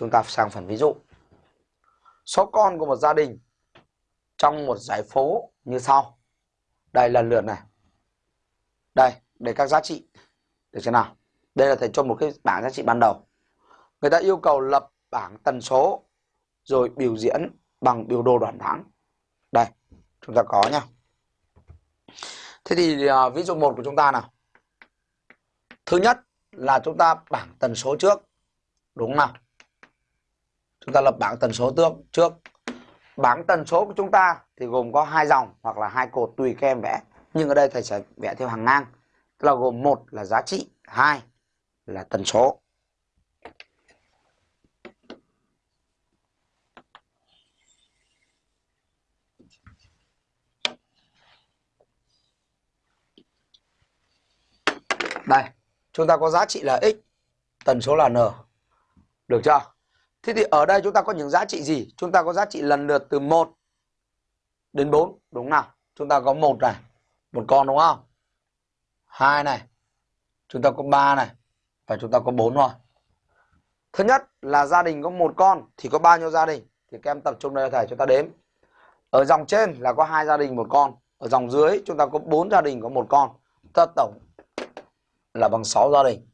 chúng ta sang phần ví dụ. Số con của một gia đình trong một giải phố như sau. Đây lần lượt này. Đây, để các giá trị. Được chưa nào? Đây là thầy cho một cái bảng giá trị ban đầu. Người ta yêu cầu lập bảng tần số rồi biểu diễn bằng biểu đồ đoạn tháng. Đây, chúng ta có nha. Thế thì uh, ví dụ một của chúng ta nào. Thứ nhất là chúng ta bảng tần số trước. Đúng nào? Chúng ta lập bảng tần số trước. trước. Bảng tần số của chúng ta thì gồm có hai dòng hoặc là hai cột tùy các em vẽ. Nhưng ở đây thầy sẽ vẽ theo hàng ngang. Tức là gồm một là giá trị, hai là tần số. Đây, chúng ta có giá trị là x, tần số là n. Được chưa? Thế thì ở đây chúng ta có những giá trị gì? Chúng ta có giá trị lần lượt từ 1 đến 4, đúng nào? Chúng ta có một này, một con đúng không? Hai này, chúng ta có 3 này và chúng ta có 4 rồi Thứ nhất là gia đình có một con thì có bao nhiêu gia đình? Thì các em tập trung đây thầy chúng ta đếm. Ở dòng trên là có hai gia đình một con, ở dòng dưới chúng ta có bốn gia đình có một con. Ta tổng là bằng 6 gia đình.